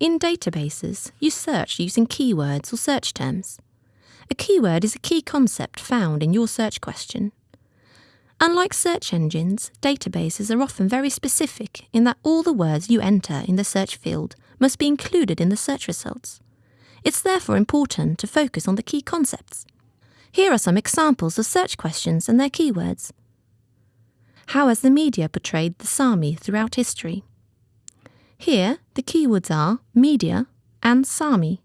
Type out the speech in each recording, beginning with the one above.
In databases, you search using keywords or search terms. A keyword is a key concept found in your search question. Unlike search engines, databases are often very specific in that all the words you enter in the search field must be included in the search results. It's therefore important to focus on the key concepts. Here are some examples of search questions and their keywords. How has the media portrayed the Sami throughout history? Here, the keywords are media and Sami.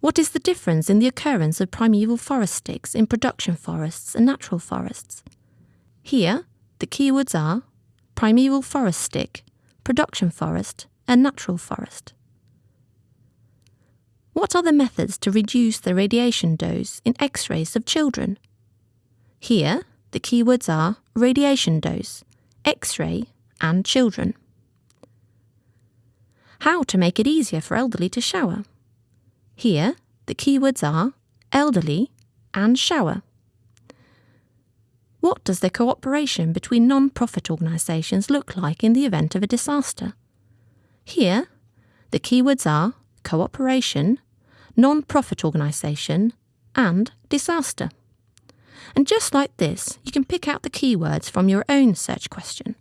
What is the difference in the occurrence of primeval forest sticks in production forests and natural forests? Here, the keywords are primeval forest stick, production forest, and natural forest. What are the methods to reduce the radiation dose in X rays of children? Here, the keywords are radiation dose, X ray, and children. How to make it easier for elderly to shower. Here, the keywords are elderly and shower. What does the cooperation between non profit organisations look like in the event of a disaster? Here, the keywords are cooperation, non profit organisation, and disaster. And just like this, you can pick out the keywords from your own search question.